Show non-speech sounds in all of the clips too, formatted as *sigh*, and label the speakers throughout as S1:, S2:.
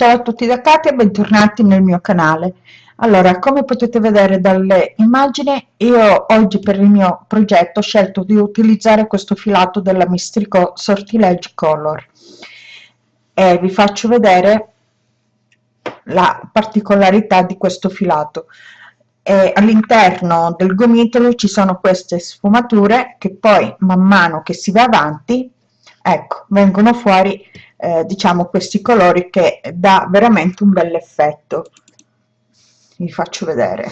S1: Ciao a tutti da Katia, bentornati nel mio canale. Allora, come potete vedere dalle immagini, io oggi per il mio progetto ho scelto di utilizzare questo filato della Mistrico Sortilege Color e vi faccio vedere la particolarità di questo filato. All'interno del gomitolo ci sono queste sfumature che poi man mano che si va avanti, ecco, vengono fuori eh, diciamo questi colori che dà veramente un bel effetto. Vi faccio vedere.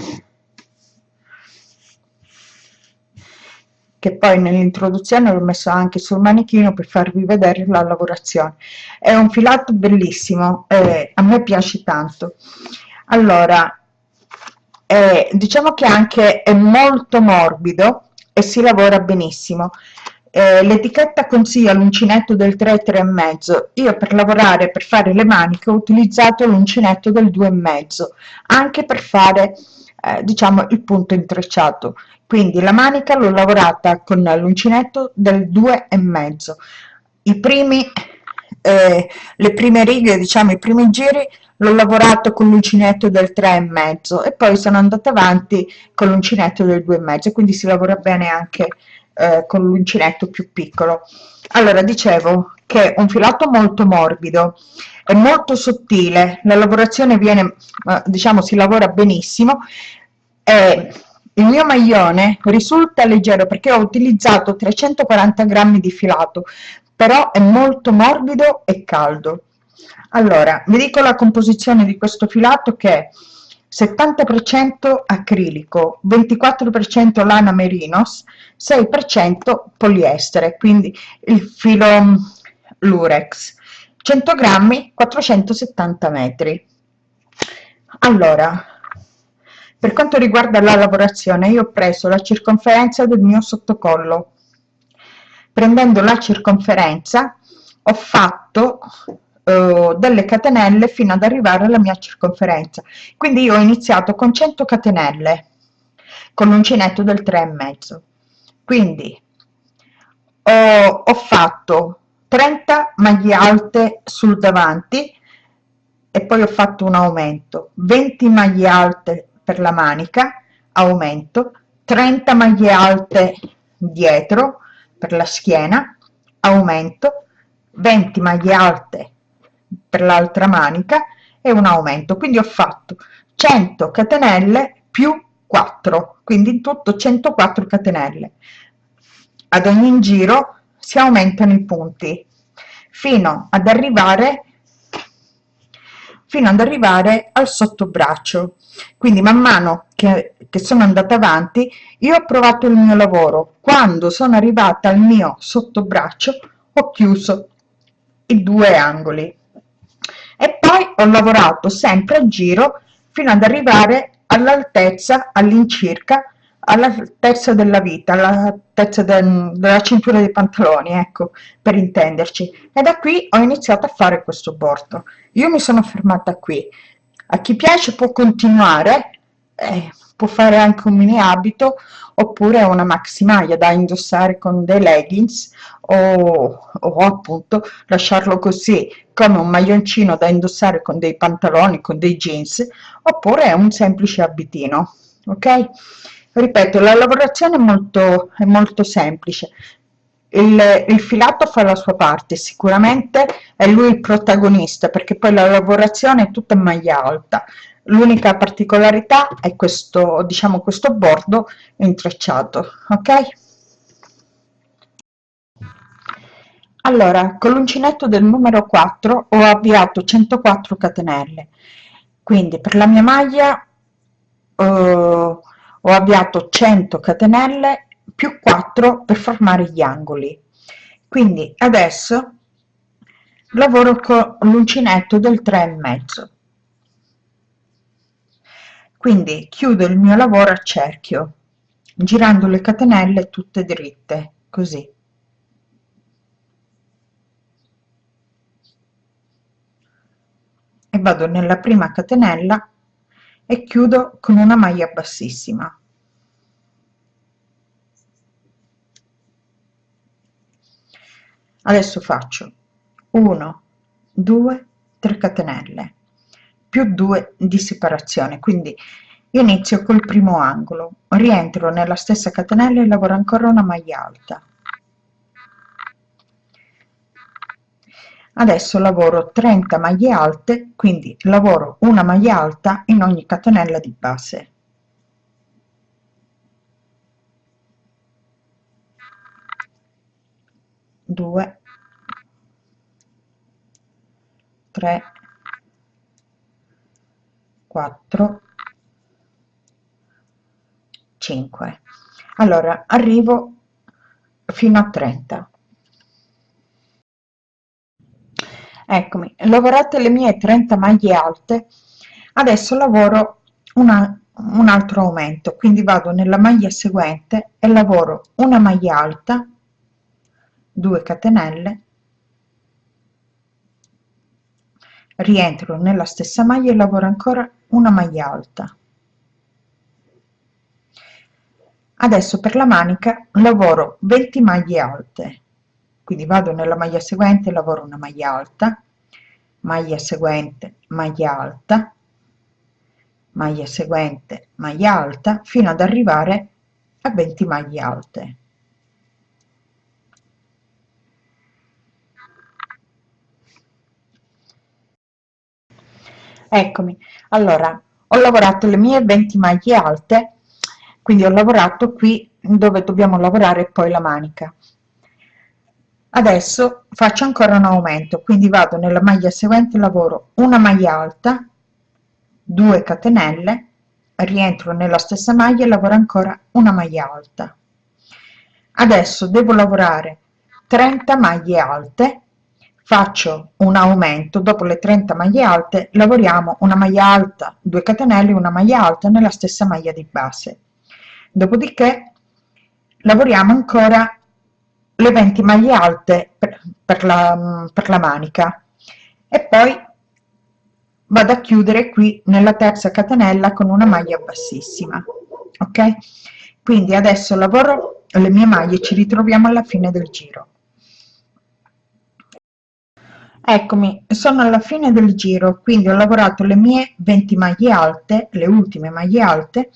S1: Che poi nell'introduzione l'ho messo anche sul manichino per farvi vedere la lavorazione. È un filato bellissimo eh, a me piace tanto. Allora eh, diciamo che anche è molto morbido e si lavora benissimo eh, l'etichetta consiglia l'uncinetto del 3 3 e mezzo. Io per lavorare per fare le maniche ho utilizzato l'uncinetto del 2 e mezzo anche per fare eh, diciamo il punto intrecciato. Quindi la manica l'ho lavorata con l'uncinetto del 2 e mezzo. I primi eh, le prime righe diciamo i primi giri l'ho lavorato con l'uncinetto del 3 e mezzo e poi sono andata avanti con l'uncinetto del 2 e mezzo quindi si lavora bene anche eh, con l'uncinetto più piccolo. Allora dicevo che è un filato molto morbido è molto sottile la lavorazione viene diciamo si lavora benissimo e il mio maglione risulta leggero perché ho utilizzato 340 grammi di filato però è molto morbido e caldo. Allora vi dico la composizione di questo filato che 70% acrilico, 24% lana merinos, 6% poliestere, quindi il filo lurex, 100 grammi, 470 metri. Allora, per quanto riguarda la lavorazione, io ho preso la circonferenza del mio sottocollo. Prendendo la circonferenza ho fatto eh, delle catenelle fino ad arrivare alla mia circonferenza. Quindi io ho iniziato con 100 catenelle con l'uncinetto del 3 e mezzo. Quindi ho, ho fatto 30 maglie alte sul davanti e poi ho fatto un aumento. 20 maglie alte per la manica aumento. 30 maglie alte dietro per la schiena aumento. 20 maglie alte per l'altra manica e un aumento. Quindi ho fatto 100 catenelle più 4 quindi in tutto 104 catenelle. Ad ogni giro si aumentano i punti fino ad arrivare fino ad arrivare al sottobraccio. Quindi man mano che, che sono andata avanti io ho provato il mio lavoro. Quando sono arrivata al mio sottobraccio ho chiuso i due angoli poi ho lavorato sempre a giro fino ad arrivare all'altezza all'incirca all'altezza della vita all'altezza del, della cintura dei pantaloni ecco per intenderci. E da qui ho iniziato a fare questo bordo. Io mi sono fermata qui. A chi piace può continuare eh, può fare anche un mini abito oppure una maxi maglia da indossare con dei leggings o, o appunto lasciarlo così come un maglioncino da indossare con dei pantaloni con dei jeans oppure un semplice abitino ok? Ripeto la lavorazione è molto è molto semplice. Il, il, filato fa la sua parte sicuramente è lui il protagonista perché poi la lavorazione è tutta maglia alta l'unica particolarità è questo diciamo questo bordo intrecciato ok? Allora con l'uncinetto del numero 4 ho avviato 104 catenelle. Quindi per la mia maglia eh, ho avviato 100 catenelle più 4 per formare gli angoli. Quindi adesso lavoro con l'uncinetto del 3 e mezzo quindi chiudo il mio lavoro a cerchio girando le catenelle tutte dritte così. E vado nella prima catenella e chiudo con una maglia bassissima. Adesso faccio 1 2 3 catenelle più 2 di separazione. Quindi io inizio col primo angolo rientro nella stessa catenella e lavoro ancora una maglia alta. Adesso lavoro 30 maglie alte quindi lavoro una maglia alta in ogni catenella di base. 2 3 4 5 allora arrivo fino a 30 eccomi lavorate le mie 30 maglie alte adesso lavoro una, un altro aumento quindi vado nella maglia seguente e lavoro una maglia alta 2 catenelle rientro nella stessa maglia e lavoro ancora una maglia alta. Adesso per la manica lavoro 20 maglie alte. Quindi vado nella maglia seguente lavoro una maglia alta maglia seguente maglia alta maglia seguente maglia alta fino ad arrivare a 20 maglie alte eccomi. Allora ho lavorato le mie 20 maglie alte quindi ho lavorato qui dove dobbiamo lavorare poi la manica. Adesso faccio ancora un aumento quindi vado nella maglia seguente lavoro una maglia alta 2 catenelle rientro nella stessa maglia e lavoro ancora una maglia alta. Adesso devo lavorare 30 maglie alte faccio un aumento dopo le 30 maglie alte lavoriamo una maglia alta 2 catenelle una maglia alta nella stessa maglia di base. Dopodiché lavoriamo ancora le 20 maglie alte per, per, la, per la manica. E poi vado a chiudere qui nella terza catenella con una maglia bassissima ok? Quindi adesso lavoro le mie maglie ci ritroviamo alla fine del giro eccomi sono alla fine del giro quindi ho lavorato le mie 20 maglie alte le ultime maglie alte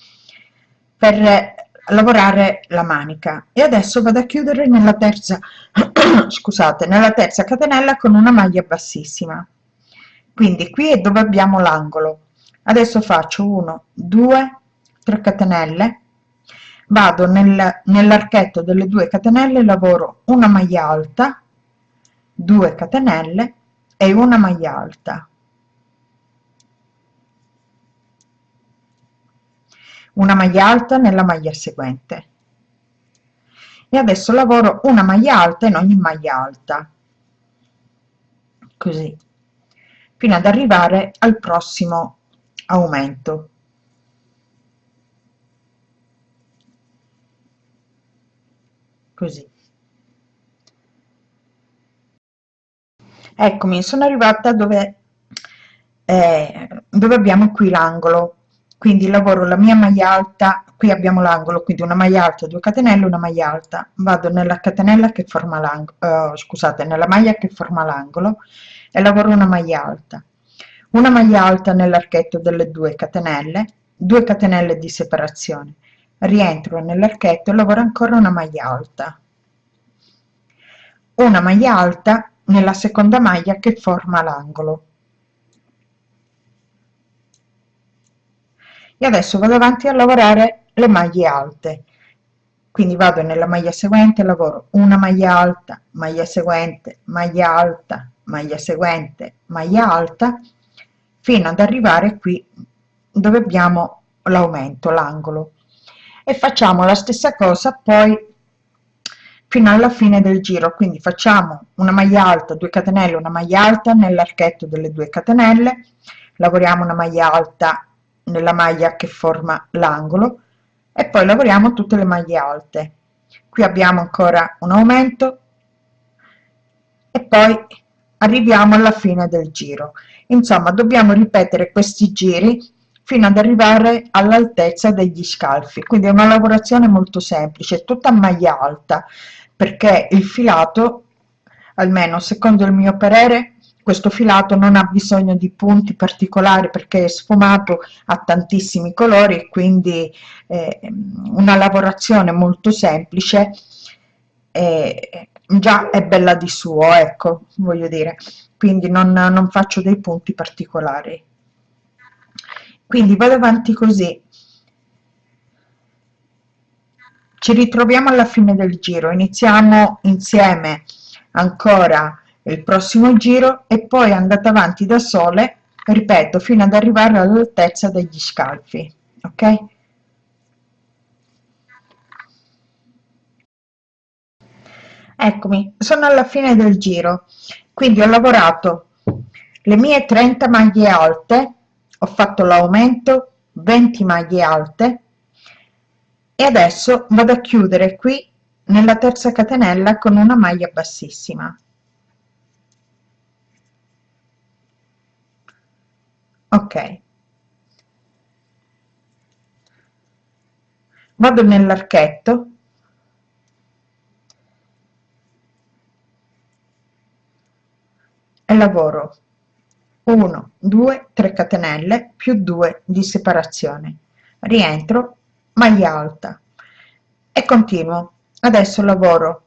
S1: per lavorare la manica. E adesso vado a chiudere nella terza *clears throat* scusate nella terza catenella con una maglia bassissima. Quindi qui è dove abbiamo l'angolo. Adesso faccio 1 2 3 catenelle. Vado nel, nell'archetto delle due catenelle lavoro una maglia alta 2 catenelle e una maglia alta. Una maglia alta nella maglia seguente. E adesso lavoro una maglia alta in ogni maglia alta. Così. Fino ad arrivare al prossimo aumento. Così eccomi sono arrivata dove eh, dove abbiamo qui l'angolo. Quindi lavoro la mia maglia alta qui abbiamo l'angolo quindi una maglia alta 2 catenelle una maglia alta. Vado nella catenella che forma l'angolo uh, scusate nella maglia che forma l'angolo e lavoro una maglia alta. Una maglia alta nell'archetto delle 2 catenelle 2 catenelle di separazione. Rientro nell'archetto e lavoro ancora una maglia alta. Una maglia alta nella seconda maglia che forma l'angolo. E adesso vado avanti a lavorare le maglie alte. Quindi vado nella maglia seguente lavoro una maglia alta maglia seguente maglia alta maglia seguente maglia alta fino ad arrivare qui dove abbiamo l'aumento l'angolo. E facciamo la stessa cosa poi fino alla fine del giro. Quindi facciamo una maglia alta 2 catenelle una maglia alta nell'archetto delle 2 catenelle lavoriamo una maglia alta nella maglia che forma l'angolo e poi lavoriamo tutte le maglie alte. Qui abbiamo ancora un aumento e poi arriviamo alla fine del giro. Insomma dobbiamo ripetere questi giri fino ad arrivare all'altezza degli scalfi. Quindi è una lavorazione molto semplice tutta maglia alta perché il filato almeno secondo il mio parere questo filato non ha bisogno di punti particolari perché è sfumato ha tantissimi colori quindi eh, una lavorazione molto semplice eh, già è bella di suo ecco voglio dire. Quindi non, non faccio dei punti particolari. Quindi vado avanti così ci ritroviamo alla fine del giro. Iniziamo insieme ancora il prossimo giro e poi andate avanti da sole ripeto fino ad arrivare all'altezza degli scalfi ok? Eccomi sono alla fine del giro. Quindi ho lavorato le mie 30 maglie alte ho fatto l'aumento 20 maglie alte e adesso vado a chiudere qui nella terza catenella con una maglia bassissima. Ok. Vado nell'archetto. E lavoro. 1 2 3 catenelle più 2 di separazione. Rientro maglia alta. E continuo. Adesso lavoro.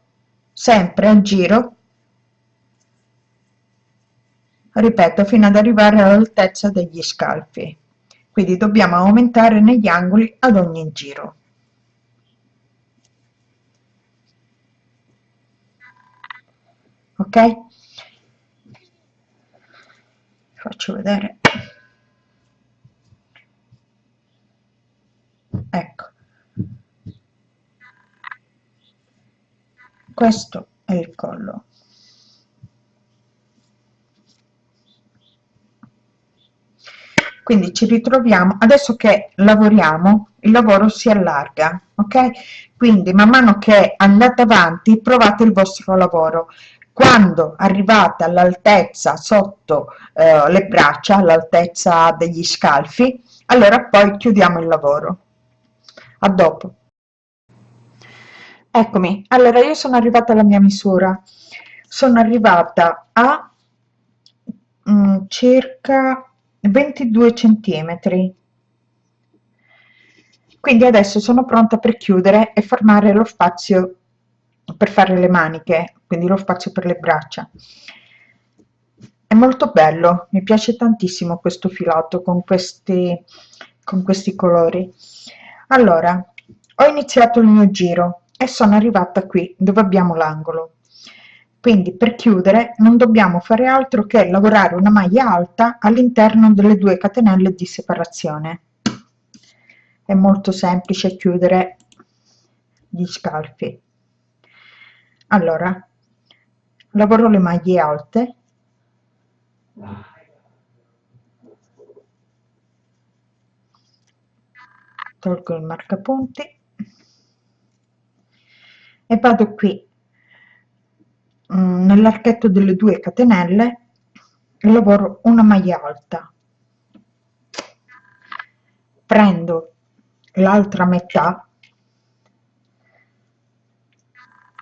S1: Sempre a giro. Ripeto fino ad arrivare all'altezza degli scalfi. Quindi dobbiamo aumentare negli angoli ad ogni giro. Ok? Faccio vedere ecco. Questo è il collo. Quindi ci ritroviamo adesso che lavoriamo il lavoro si allarga ok? Quindi man mano che andate avanti provate il vostro lavoro. Quando arrivate all'altezza sotto eh, le braccia all'altezza degli scalfi allora poi chiudiamo il lavoro a dopo. Eccomi. Allora io sono arrivata alla mia misura. Sono arrivata a mm, circa 22 centimetri. Quindi adesso sono pronta per chiudere e formare lo spazio per fare le maniche quindi lo spazio per le braccia. È molto bello mi piace tantissimo questo filato con questi con questi colori allora ho iniziato il mio giro e sono arrivata qui dove abbiamo l'angolo. Quindi per chiudere non dobbiamo fare altro che lavorare una maglia alta all'interno delle due catenelle di separazione. È molto semplice chiudere gli scalfi. Allora lavoro le maglie alte tolgo il marcapunti. E vado qui Mm, nell'archetto delle due catenelle lavoro una maglia alta. Prendo l'altra metà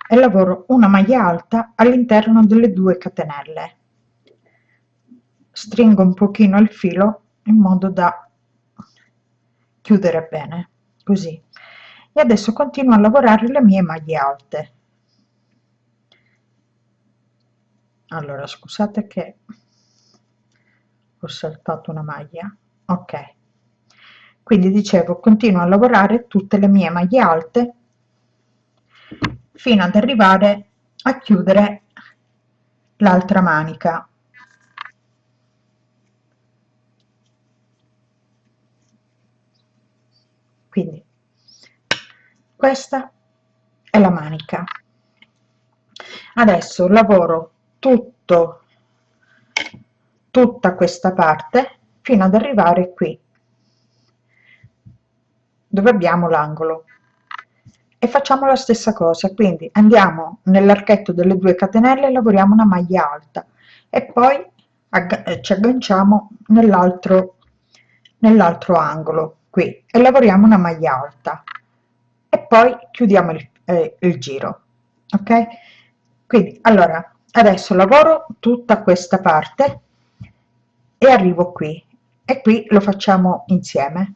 S1: e lavoro una maglia alta all'interno delle due catenelle. Stringo un pochino il filo in modo da chiudere bene così. E adesso continuo a lavorare le mie maglie alte. Allora scusate che ho saltato una maglia. Ok. Quindi dicevo continuo a lavorare tutte le mie maglie alte fino ad arrivare a chiudere l'altra manica quindi questa è la manica. Adesso lavoro tutto tutta questa parte fino ad arrivare qui dove abbiamo l'angolo. E facciamo la stessa cosa quindi andiamo nell'archetto delle due catenelle lavoriamo una maglia alta. E poi ci agganciamo nell'altro nell'altro angolo qui e lavoriamo una maglia alta. E poi chiudiamo il, eh, il giro ok? Quindi allora adesso lavoro tutta questa parte e arrivo qui e qui lo facciamo insieme.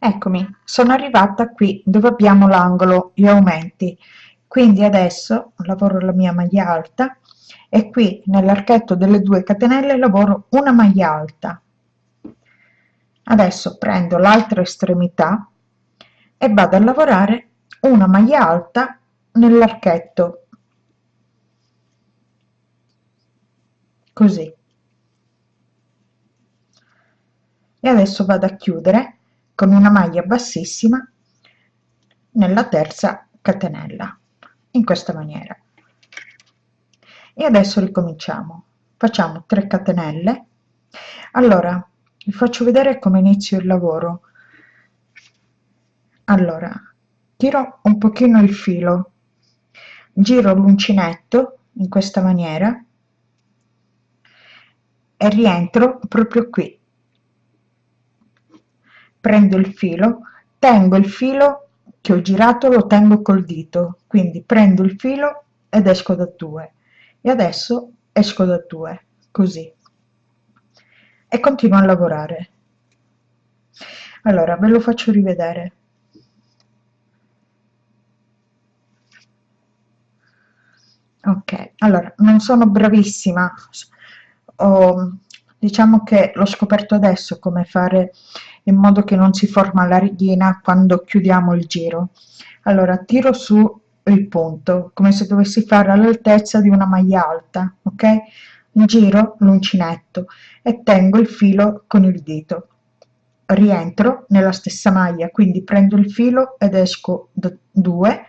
S1: Eccomi sono arrivata qui dove abbiamo l'angolo gli aumenti. Quindi adesso lavoro la mia maglia alta e qui nell'archetto delle due catenelle lavoro una maglia alta adesso prendo l'altra estremità e vado a lavorare una maglia alta nell'archetto. Così. E adesso vado a chiudere con una maglia bassissima nella terza catenella in questa maniera. E adesso ricominciamo. Facciamo 3 catenelle. Allora vi faccio vedere come inizio il lavoro. Allora tiro un pochino il filo. Giro l'uncinetto in questa maniera e rientro proprio qui. Prendo il filo tengo il filo che ho girato lo tengo col dito. Quindi prendo il filo ed esco da due. E adesso esco da due così e continuo a lavorare. Allora ve lo faccio rivedere. Ok allora non sono bravissima. Ho, diciamo che l'ho scoperto adesso come fare in modo che non si forma la righina quando chiudiamo il giro. Allora tiro su il punto come se dovessi fare all'altezza di una maglia alta ok giro l'uncinetto e tengo il filo con il dito. Rientro nella stessa maglia quindi prendo il filo ed esco da 2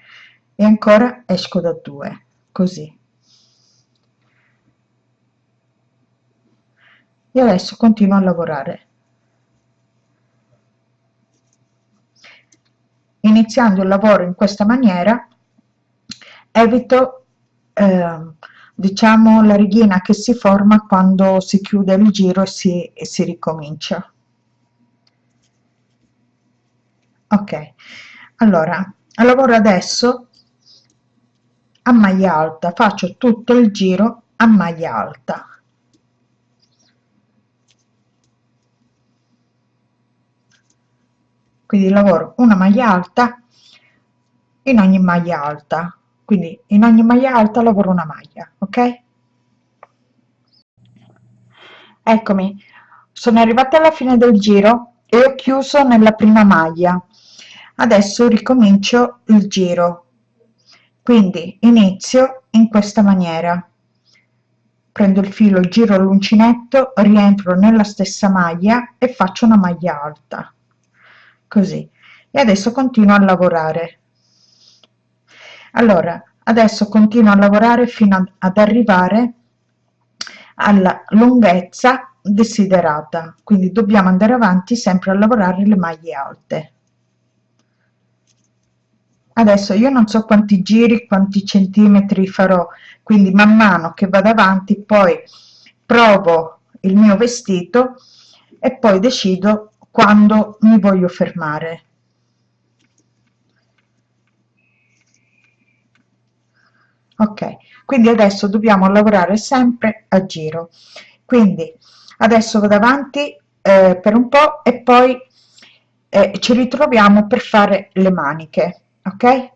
S1: e ancora esco da 2 così. E adesso continuo a lavorare. Iniziando il lavoro in questa maniera evito eh, diciamo la righina che si forma quando si chiude il giro e si, e si ricomincia. Ok allora lavoro adesso a maglia alta faccio tutto il giro a maglia alta. Quindi lavoro una maglia alta in ogni maglia alta quindi in ogni maglia alta lavoro una maglia ok? Eccomi. Sono arrivata alla fine del giro e ho chiuso nella prima maglia. Adesso ricomincio il giro. Quindi inizio in questa maniera. Prendo il filo giro l'uncinetto rientro nella stessa maglia e faccio una maglia alta. Così. E adesso continuo a lavorare allora adesso continuo a lavorare fino ad arrivare alla lunghezza desiderata. Quindi dobbiamo andare avanti sempre a lavorare le maglie alte. Adesso io non so quanti giri quanti centimetri farò quindi man mano che vado avanti poi provo il mio vestito e poi decido quando mi voglio fermare ok quindi adesso dobbiamo lavorare sempre a giro. Quindi adesso vado avanti eh, per un po e poi eh, ci ritroviamo per fare le maniche ok?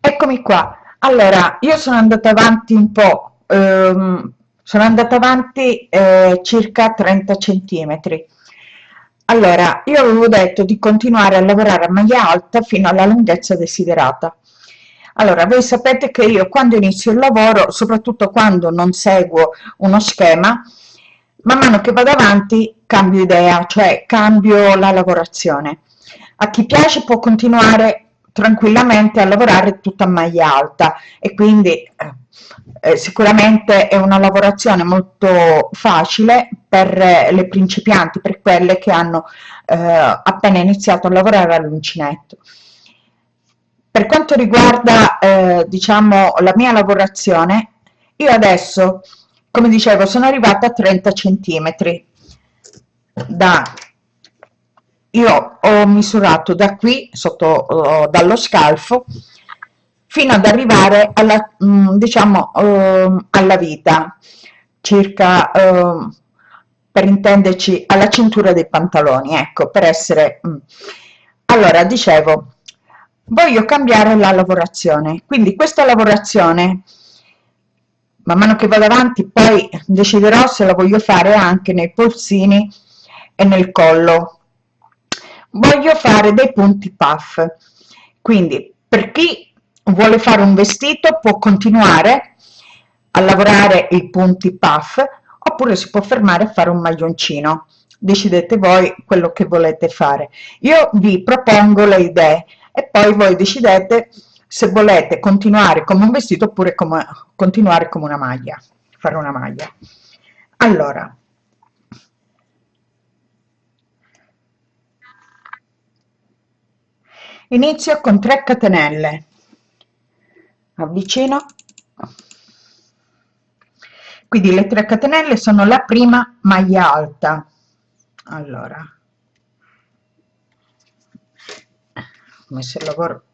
S1: Eccomi qua. Allora io sono andata avanti un po ehm, sono andata avanti eh, circa 30 centimetri. Allora io avevo detto di continuare a lavorare a maglia alta fino alla lunghezza desiderata allora voi sapete che io quando inizio il lavoro soprattutto quando non seguo uno schema man mano che vado avanti cambio idea cioè cambio la lavorazione a chi piace può continuare tranquillamente a lavorare tutta a maglia alta e quindi eh, sicuramente è una lavorazione molto facile per le principianti, per quelle che hanno eh, appena iniziato a lavorare all'uncinetto. Per quanto riguarda eh, diciamo la mia lavorazione, io adesso, come dicevo, sono arrivata a 30 centimetri da io ho misurato da qui sotto uh, dallo scalfo fino ad arrivare alla mm, diciamo uh, alla vita circa uh, per intenderci alla cintura dei pantaloni ecco per essere mm. allora dicevo voglio cambiare la lavorazione. Quindi questa lavorazione man mano che vado avanti poi deciderò se la voglio fare anche nei polsini e nel collo. Voglio fare dei punti puff. Quindi per chi vuole fare un vestito può continuare a lavorare i punti puff oppure si può fermare a fare un maglioncino. Decidete voi quello che volete fare. Io vi propongo le idee e poi voi decidete se volete continuare come un vestito oppure come, continuare come una maglia fare una maglia. Allora inizio con 3 catenelle. Avvicino. Quindi le 3 catenelle sono la prima maglia alta. Allora come se lavoro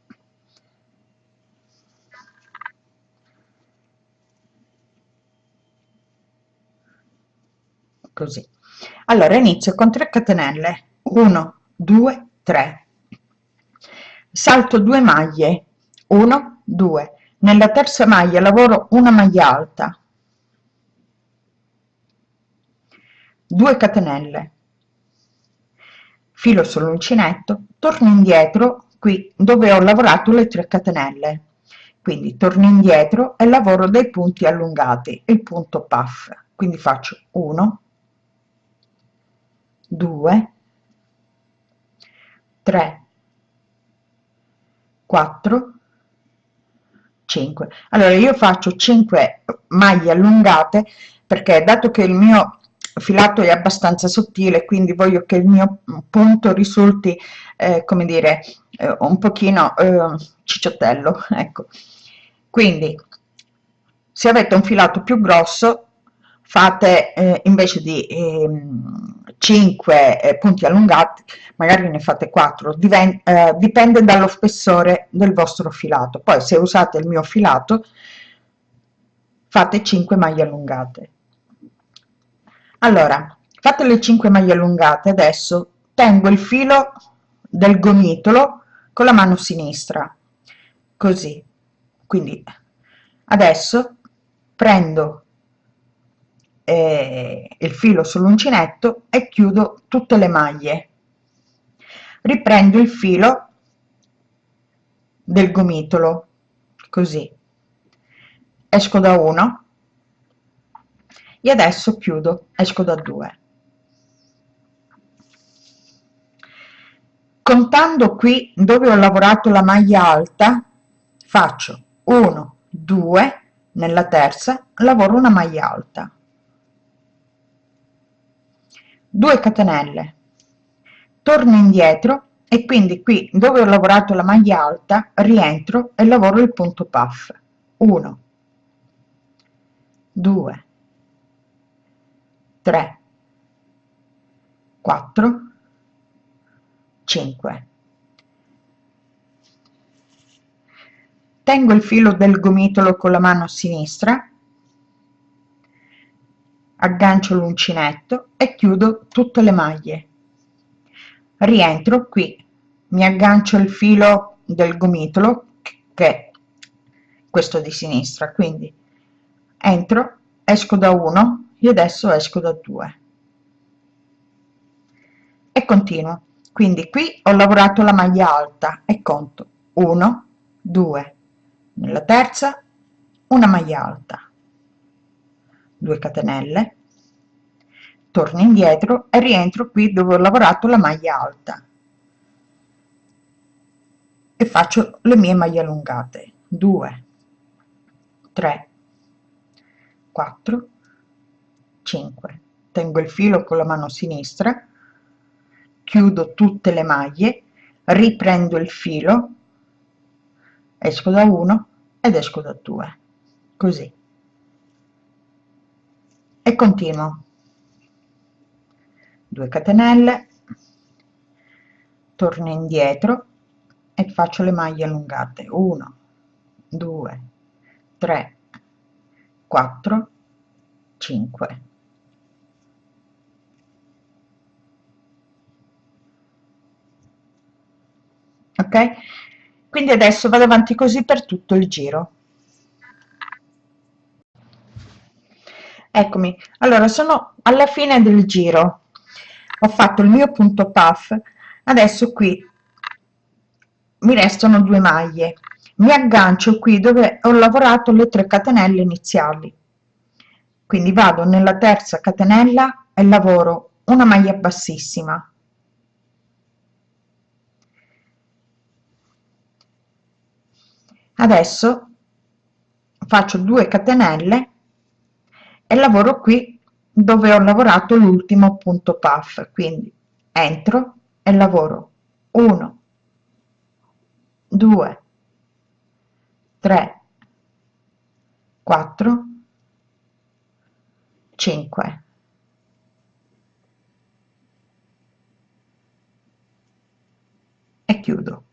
S1: così. Allora inizio con 3 catenelle. 1 2 3 salto 2 maglie. 1 2 nella terza maglia lavoro una maglia alta. 2 catenelle. Filo sull'uncinetto torno indietro qui dove ho lavorato le 3 catenelle. Quindi torno indietro e lavoro dei punti allungati il punto puff. Quindi faccio 1 2 3 4 5 allora io faccio 5 maglie allungate perché dato che il mio filato è abbastanza sottile quindi voglio che il mio punto risulti eh, come dire eh, un pochino eh, cicciottello *laughs* ecco. Quindi se avete un filato più grosso fate eh, invece di eh, 5 eh, punti allungati magari ne fate 4 Diven eh, dipende dallo spessore del vostro filato. Poi se usate il mio filato fate 5 maglie allungate allora fate le 5 maglie allungate adesso tengo il filo del gomitolo con la mano sinistra così. Quindi adesso prendo eh, il filo sull'uncinetto e chiudo tutte le maglie. Riprendo il filo del gomitolo così. Esco da uno e adesso chiudo esco da 2 contando qui dove ho lavorato la maglia alta faccio 1 2 nella terza lavoro una maglia alta. 2 catenelle. Torno indietro e quindi qui dove ho lavorato la maglia alta rientro e lavoro il punto puff. 1 2 3 4 5 tengo il filo del gomitolo con la mano sinistra aggancio l'uncinetto e chiudo tutte le maglie. Rientro qui mi aggancio il filo del gomitolo che è questo di sinistra quindi entro esco da uno io adesso esco da 2 e continuo. Quindi qui ho lavorato la maglia alta e conto 1 2 nella terza una maglia alta 2 catenelle torno indietro e rientro qui dove ho lavorato la maglia alta e faccio le mie maglie allungate 2 3 4 5 tengo il filo con la mano sinistra chiudo tutte le maglie riprendo il filo esco da 1 ed esco da 2 così. E continuo. 2 catenelle torno indietro e faccio le maglie allungate. 1 2 3 4 5 ok? Quindi adesso vado avanti così per tutto il giro. Eccomi. Allora sono alla fine del giro. Ho fatto il mio punto puff. Adesso qui mi restano due maglie. Mi aggancio qui dove ho lavorato le 3 catenelle iniziali. Quindi vado nella terza catenella e lavoro una maglia bassissima adesso faccio 2 catenelle e lavoro qui dove ho lavorato l'ultimo punto puff. Quindi entro e lavoro. 1 2 3 4 5 e chiudo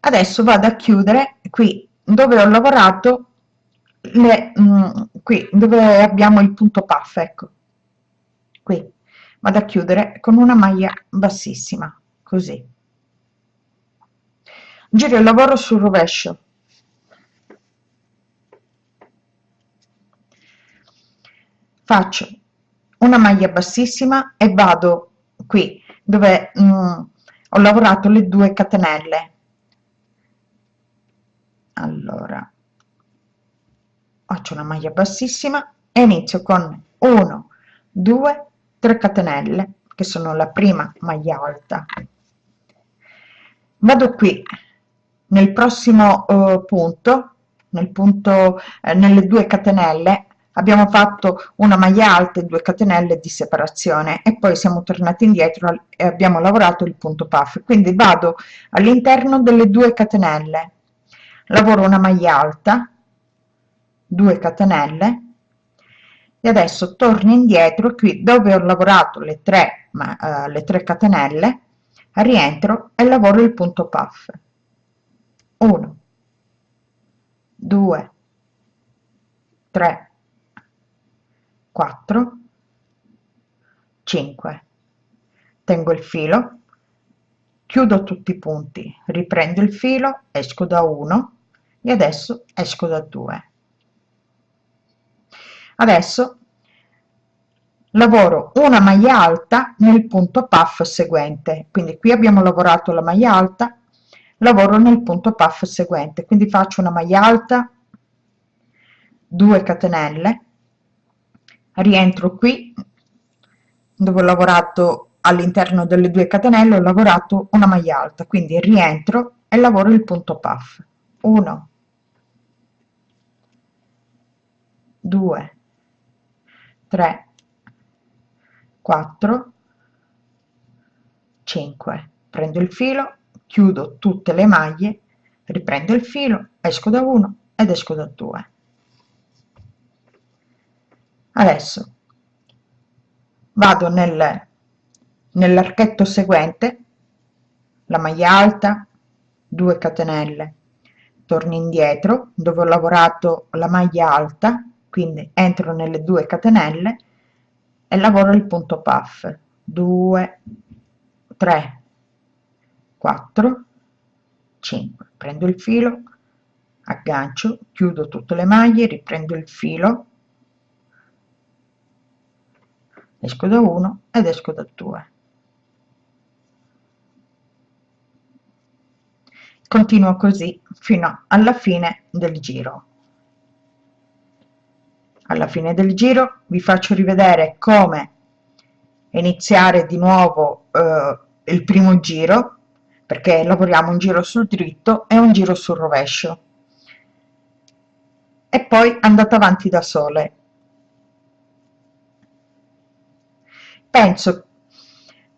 S1: adesso vado a chiudere qui dove ho lavorato le, mm, qui dove abbiamo il punto puff ecco. Qui. Vado a chiudere con una maglia bassissima così. Giro il lavoro sul rovescio. Faccio una maglia bassissima e vado qui dove mm, ho lavorato le due catenelle allora faccio una maglia bassissima e inizio con 1 2 3 catenelle che sono la prima maglia alta. Vado qui nel prossimo uh, punto nel punto eh, nelle due catenelle abbiamo fatto una maglia alta e due catenelle di separazione e poi siamo tornati indietro e abbiamo lavorato il punto puff. Quindi vado all'interno delle due catenelle lavoro una maglia alta 2 catenelle e adesso torno indietro qui dove ho lavorato le 3 ma, uh, le 3 catenelle rientro e lavoro il punto puff. 1 2 3 4 5 tengo il filo chiudo tutti i punti riprendo il filo esco da 1 e adesso esco da 2 adesso lavoro una maglia alta nel punto puff seguente. Quindi qui abbiamo lavorato la maglia alta lavoro nel punto puff seguente. Quindi faccio una maglia alta 2 catenelle rientro qui dove ho lavorato all'interno delle due catenelle ho lavorato una maglia alta. Quindi rientro e lavoro il punto puff. 1 2 3 4 5 prendo il filo chiudo tutte le maglie riprendo il filo esco da 1 ed esco da 2 adesso vado nel nell'archetto seguente la maglia alta 2 catenelle. Torno indietro dove ho lavorato la maglia alta quindi entro nelle due catenelle e lavoro il punto puff. 2 3 4 5 prendo il filo aggancio chiudo tutte le maglie riprendo il filo esco da 1 ed esco da 2 continuo così fino alla fine del giro alla fine del giro. Vi faccio rivedere come iniziare di nuovo eh, il primo giro perché lavoriamo un giro sul dritto e un giro sul rovescio. E poi andate avanti da sole. Penso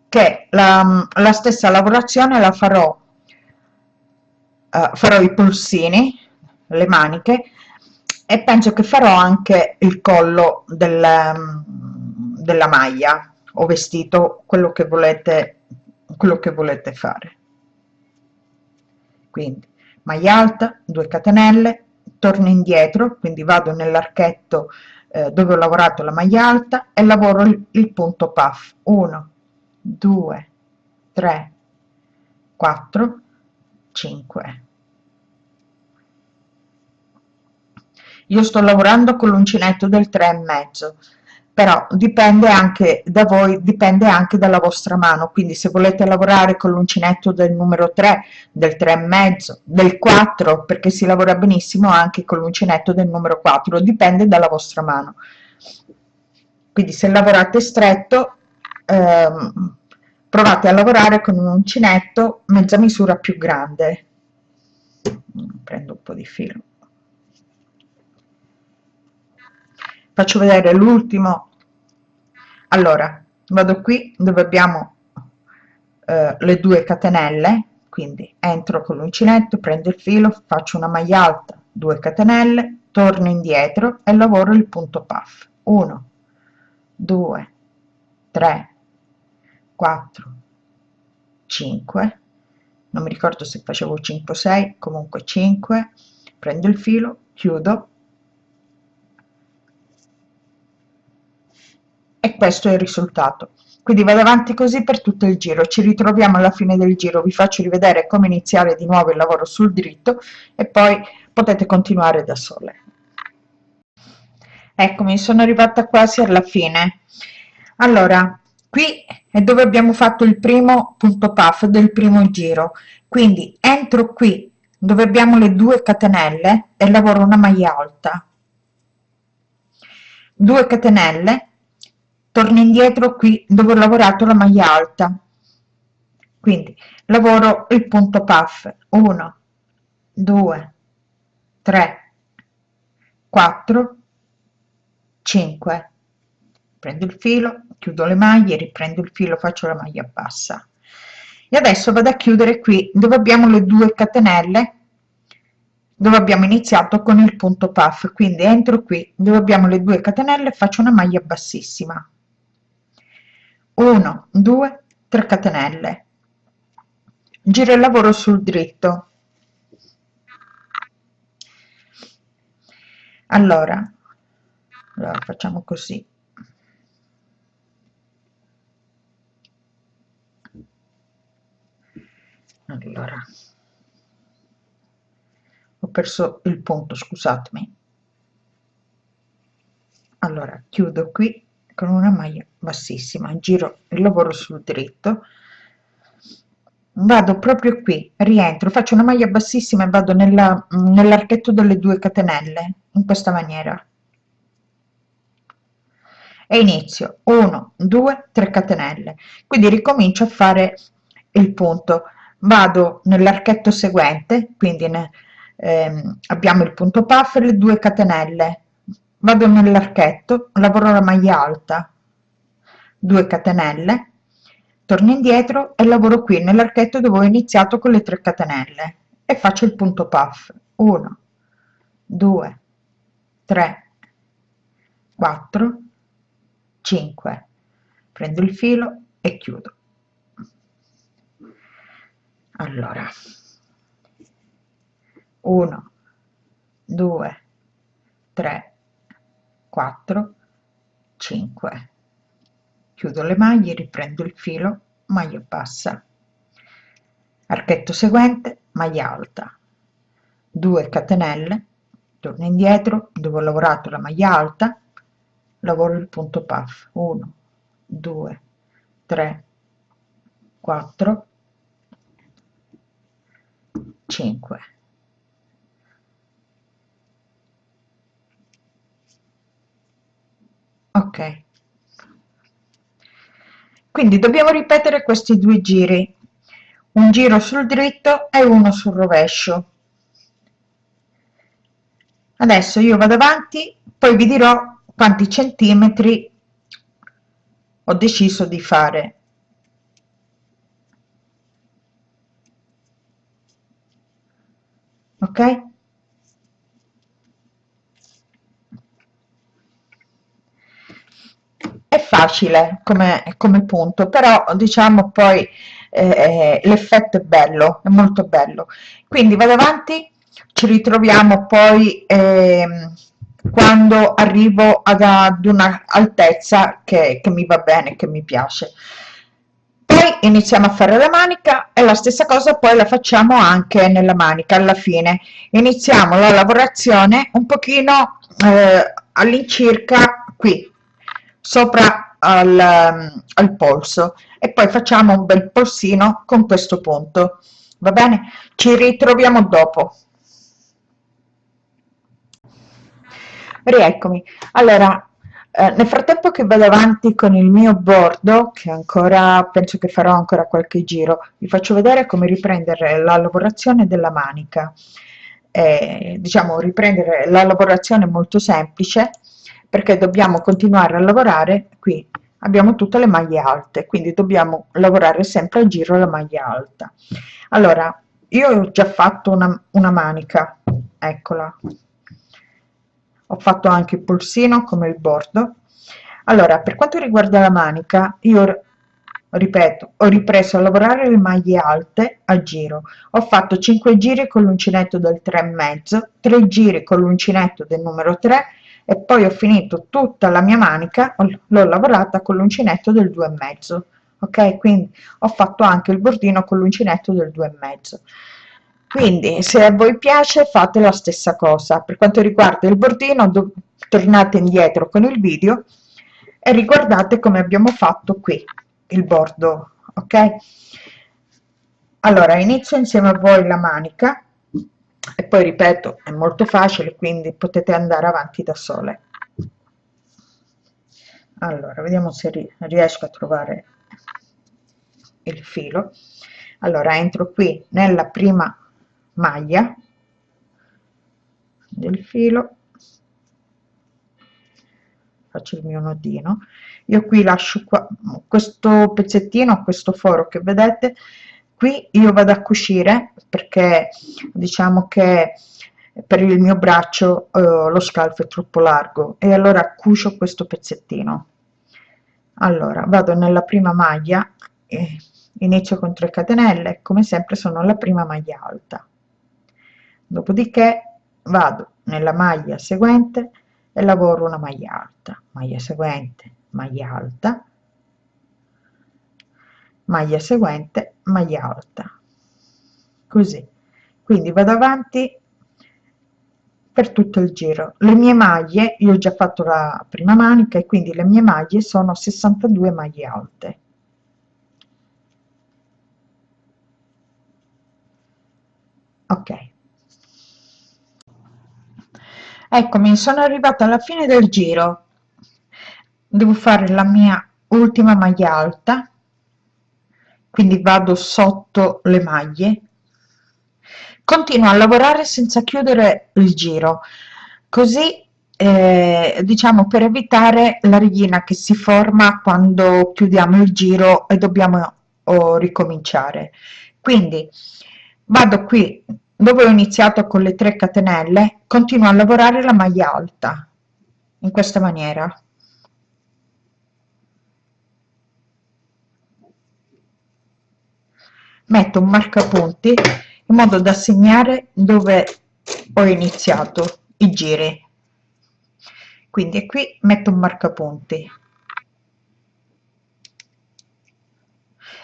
S1: che la, la stessa lavorazione la farò uh, farò i polsini le maniche e penso che farò anche il collo del, um, della maglia. O vestito quello che volete quello che volete fare. Quindi maglia alta 2 catenelle torno indietro quindi vado nell'archetto eh, dove ho lavorato la maglia alta e lavoro il, il punto puff. 1 2 3 4 5 io sto lavorando con l'uncinetto del 3 e mezzo però dipende anche da voi dipende anche dalla vostra mano. Quindi se volete lavorare con l'uncinetto del numero 3 del 3 e mezzo del 4 perché si lavora benissimo anche con l'uncinetto del numero 4 dipende dalla vostra mano. Quindi se lavorate stretto ehm, provate a lavorare con un uncinetto mezza misura più grande. Prendo un po di filo faccio vedere l'ultimo. Allora vado qui dove abbiamo eh, le due catenelle quindi entro con l'uncinetto prendo il filo faccio una maglia alta 2 catenelle torno indietro e lavoro il punto puff. 1 2 3 4 5 non mi ricordo se facevo 5 6 comunque 5 prendo il filo chiudo e questo è il risultato. Quindi vado avanti così per tutto il giro. Ci ritroviamo alla fine del giro. Vi faccio rivedere come iniziare di nuovo il lavoro sul dritto e poi potete continuare da sole. Eccomi sono arrivata quasi alla fine. Allora qui è dove abbiamo fatto il primo punto puff del primo giro. Quindi entro qui dove abbiamo le due catenelle e lavoro una maglia alta. 2 catenelle torno indietro qui dove ho lavorato la maglia alta. Quindi lavoro il punto puff. 1 2 3 4 5 prendo il filo chiudo le maglie riprendo il filo faccio la maglia bassa. E adesso vado a chiudere qui dove abbiamo le due catenelle dove abbiamo iniziato con il punto puff. Quindi entro qui dove abbiamo le due catenelle faccio una maglia bassissima 1 2 3 catenelle. Giro il lavoro sul dritto. Allora, allora facciamo così. Allora. Ho perso il punto scusatemi. Allora chiudo qui con una maglia bassissima giro il lavoro sul dritto. Vado proprio qui rientro faccio una maglia bassissima e vado nell'archetto delle due catenelle in questa maniera. E inizio. 1 2 3 catenelle. Quindi ricomincio a fare il punto. Vado nell'archetto seguente quindi ne, ehm, abbiamo il punto puff le due catenelle. Vado nell'archetto lavoro la maglia alta 2 catenelle torno indietro e lavoro qui nell'archetto dove ho iniziato con le 3 catenelle e faccio il punto puff. 1 2 3 4 5 prendo il filo e chiudo. Allora 1 2 3 4 5 chiudo le maglie riprendo il filo maglia bassa. Archetto seguente maglia alta. 2 catenelle torno indietro dove ho lavorato la maglia alta lavoro il punto puff. 1 2 3 4 5 ok quindi dobbiamo ripetere questi due giri. Un giro sul dritto e uno sul rovescio. Adesso io vado avanti poi vi dirò quanti centimetri ho deciso di fare. Ok è facile come, come punto però diciamo poi eh, l'effetto è bello è molto bello. Quindi vado avanti ci ritroviamo poi eh, quando arrivo ad, ad una altezza che, che mi va bene che mi piace. Poi iniziamo a fare la manica e la stessa cosa poi la facciamo anche nella manica alla fine. Iniziamo la lavorazione un pochino eh, all'incirca qui sopra al, al polso. E poi facciamo un bel polsino con questo punto. Va bene? Ci ritroviamo dopo. Rieccomi. Allora eh, nel frattempo che vado avanti con il mio bordo che ancora penso che farò ancora qualche giro vi faccio vedere come riprendere la lavorazione della manica. Eh, diciamo riprendere la lavorazione molto semplice perché dobbiamo continuare a lavorare qui abbiamo tutte le maglie alte quindi dobbiamo lavorare sempre a giro la maglia alta. Allora io ho già fatto una, una manica eccola. Ho fatto anche il polsino come il bordo. Allora per quanto riguarda la manica io ripeto ho ripreso a lavorare le maglie alte a giro. Ho fatto 5 giri con l'uncinetto del 3 e mezzo 3 giri con l'uncinetto del numero 3 e poi ho finito tutta la mia manica l'ho lavorata con l'uncinetto del 2 e mezzo ok? Quindi ho fatto anche il bordino con l'uncinetto del 2 e mezzo. Quindi se a voi piace fate la stessa cosa. Per quanto riguarda il bordino tornate indietro con il video e riguardate come abbiamo fatto qui il bordo ok? Allora inizio insieme a voi la manica e poi ripeto è molto facile quindi potete andare avanti da sole. Allora vediamo se riesco a trovare il filo. Allora entro qui nella prima maglia del filo. Faccio il mio nodino io qui lascio qua questo pezzettino questo foro che vedete qui io vado a cucire perché diciamo che per il mio braccio eh, lo scalfo è troppo largo. E allora cucio questo pezzettino. Allora vado nella prima maglia e inizio con 3 catenelle. Come sempre sono alla prima maglia alta. Dopodiché vado nella maglia seguente e lavoro una maglia alta. Maglia seguente maglia alta maglia seguente maglia alta. Così. Quindi vado avanti per tutto il giro. Le mie maglie io ho già fatto la prima manica e quindi le mie maglie sono 62 maglie alte. Ok. Eccomi sono arrivata alla fine del giro. Devo fare la mia ultima maglia alta quindi vado sotto le maglie. Continuo a lavorare senza chiudere il giro. Così eh, diciamo per evitare la righina che si forma quando chiudiamo il giro e dobbiamo oh, ricominciare. Quindi vado qui dove ho iniziato con le 3 catenelle continuo a lavorare la maglia alta in questa maniera metto un marcapunti in modo da segnare dove ho iniziato i giri. Quindi qui metto un marcapunti.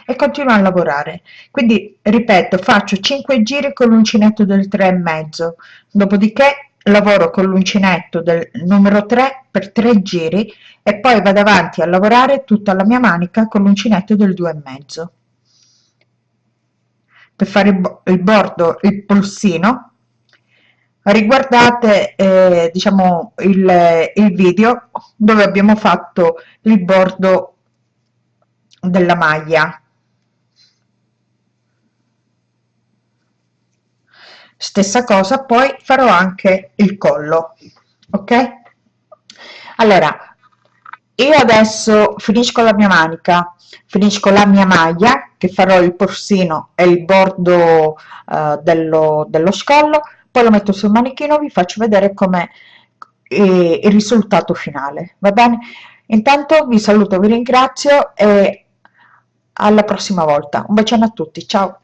S1: E continuo a lavorare. Quindi ripeto faccio 5 giri con l'uncinetto del 3 e mezzo. Dopodiché lavoro con l'uncinetto del numero 3 per 3 giri e poi vado avanti a lavorare tutta la mia manica con l'uncinetto del 2 e mezzo per fare il bordo il polsino riguardate eh, diciamo il, il video dove abbiamo fatto il bordo della maglia. Stessa cosa poi farò anche il collo ok? Allora io adesso finisco la mia manica finisco la mia maglia che farò il porsino e il bordo uh, dello, dello scollo poi lo metto sul manichino vi faccio vedere come eh, il risultato finale va bene? Intanto vi saluto vi ringrazio e alla prossima volta. Un bacione a tutti ciao